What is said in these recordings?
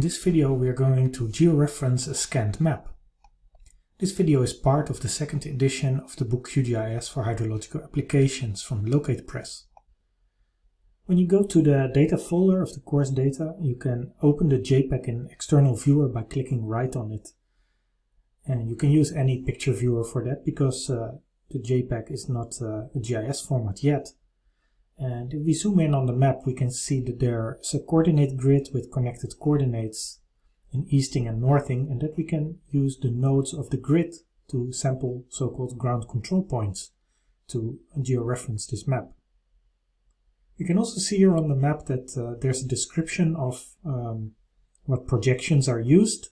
In this video we are going to georeference a scanned map. This video is part of the second edition of the book QGIS for Hydrological Applications from Locate Press. When you go to the data folder of the course data, you can open the JPEG in external viewer by clicking right on it. And you can use any picture viewer for that because uh, the JPEG is not uh, a GIS format yet. And if we zoom in on the map, we can see that there's a coordinate grid with connected coordinates in easting and northing, and that we can use the nodes of the grid to sample so-called ground control points to georeference this map. You can also see here on the map that uh, there's a description of um, what projections are used.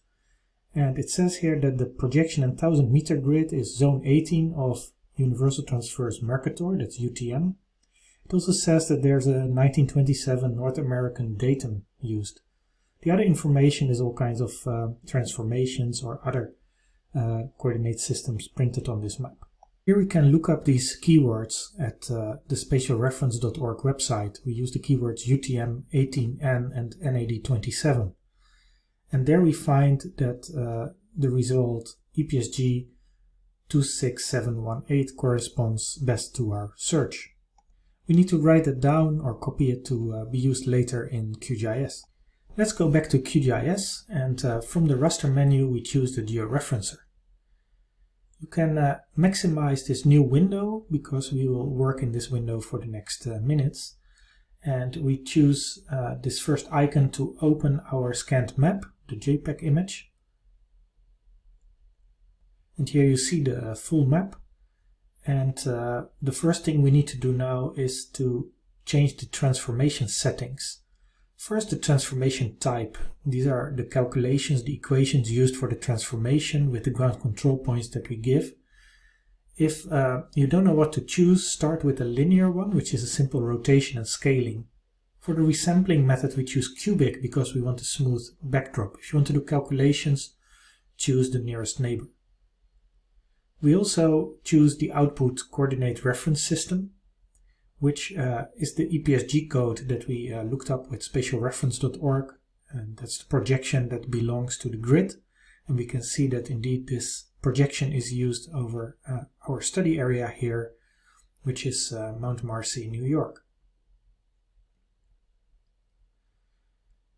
And it says here that the projection and 1000 meter grid is zone 18 of Universal Transverse Mercator, that's UTM. It also says that there's a 1927 North American datum used. The other information is all kinds of uh, transformations or other uh, coordinate systems printed on this map. Here we can look up these keywords at uh, the spatialreference.org website. We use the keywords UTM 18N and NAD27. And there we find that uh, the result EPSG 26718 corresponds best to our search. We need to write it down or copy it to uh, be used later in QGIS. Let's go back to QGIS and uh, from the raster menu we choose the georeferencer. You can uh, maximize this new window because we will work in this window for the next uh, minutes. And we choose uh, this first icon to open our scanned map, the JPEG image. And here you see the full map and uh, the first thing we need to do now is to change the transformation settings. First, the transformation type. These are the calculations, the equations used for the transformation with the ground control points that we give. If uh, you don't know what to choose, start with a linear one, which is a simple rotation and scaling. For the resampling method, we choose cubic because we want a smooth backdrop. If you want to do calculations, choose the nearest neighbor. We also choose the output coordinate reference system, which uh, is the EPSG code that we uh, looked up with spatialreference.org. And that's the projection that belongs to the grid. And we can see that indeed this projection is used over uh, our study area here, which is uh, Mount Marcy, New York.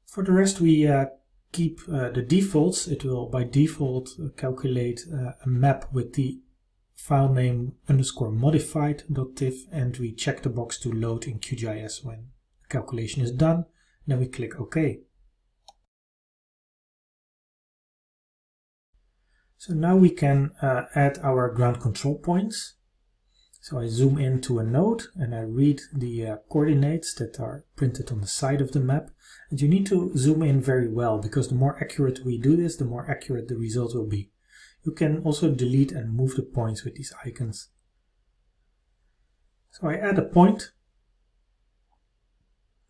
For the rest, we uh, keep uh, the defaults, it will by default uh, calculate uh, a map with the file name underscore modified.tif and we check the box to load in QGIS when calculation is done. Then we click OK. So now we can uh, add our ground control points. So I zoom into a node and I read the uh, coordinates that are printed on the side of the map. And you need to zoom in very well because the more accurate we do this, the more accurate the result will be. You can also delete and move the points with these icons. So I add a point.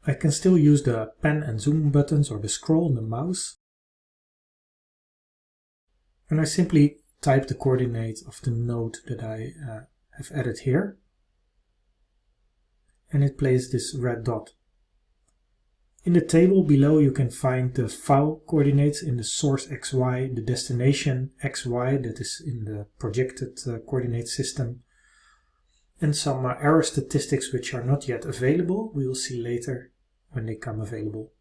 I can still use the pen and zoom buttons or the scroll on the mouse. And I simply type the coordinates of the node that I uh, have added here. And it plays this red dot. In the table below you can find the file coordinates in the source XY, the destination XY that is in the projected uh, coordinate system, and some uh, error statistics which are not yet available. We will see later when they come available.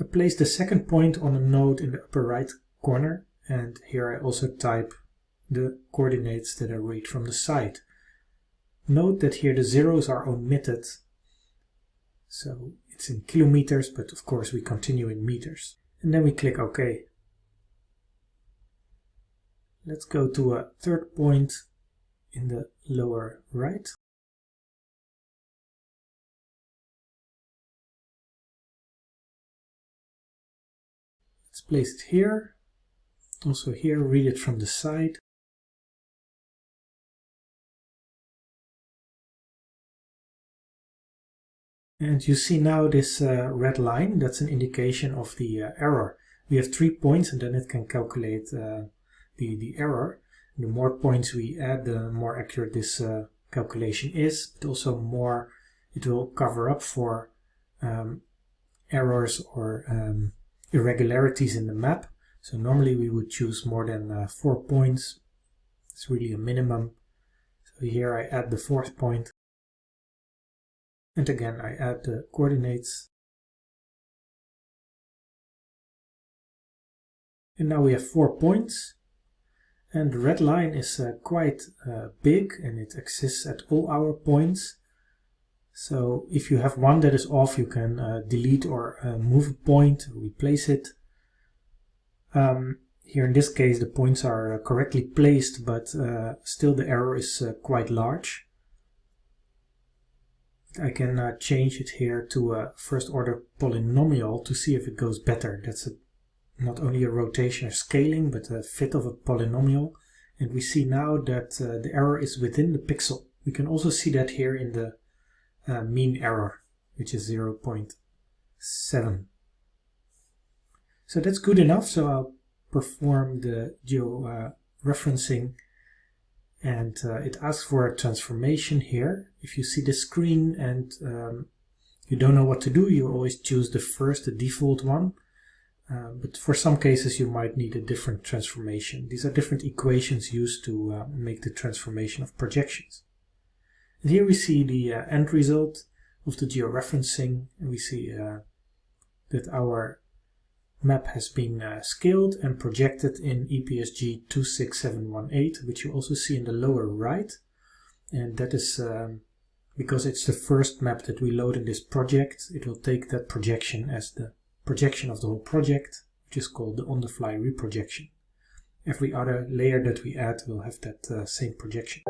I place the second point on a node in the upper right corner and here I also type the coordinates that I read from the site. Note that here the zeros are omitted. So it's in kilometers, but of course we continue in meters. And then we click OK. Let's go to a third point in the lower right. Let's place it here. Also here, read it from the side. And you see now this uh, red line, that's an indication of the uh, error. We have three points and then it can calculate uh, the, the error. The more points we add, the more accurate this uh, calculation is, but also more it will cover up for um, errors or um, irregularities in the map. So normally we would choose more than uh, four points. It's really a minimum. So here I add the fourth point. And again, I add the coordinates. And now we have four points. And the red line is uh, quite uh, big and it exists at all our points. So if you have one that is off, you can uh, delete or uh, move a point, replace it. Um, here in this case, the points are uh, correctly placed, but uh, still the error is quite large. I can change it here to a first order polynomial to see if it goes better. That's a not only a rotation or scaling, but a fit of a polynomial. And we see now that uh, the error is within the pixel. We can also see that here in the uh, mean error, which is 0 0.7. So that's good enough. So I'll perform the geo-referencing uh, and uh, it asks for a transformation here. If you see the screen and um, you don't know what to do, you always choose the first, the default one. Uh, but for some cases you might need a different transformation. These are different equations used to uh, make the transformation of projections. And here we see the uh, end result of the georeferencing and we see uh, that our map has been uh, scaled and projected in EPSG 26718 which you also see in the lower right and that is um, because it's the first map that we load in this project it will take that projection as the projection of the whole project, which is called the on-the-fly reprojection. Every other layer that we add will have that uh, same projection.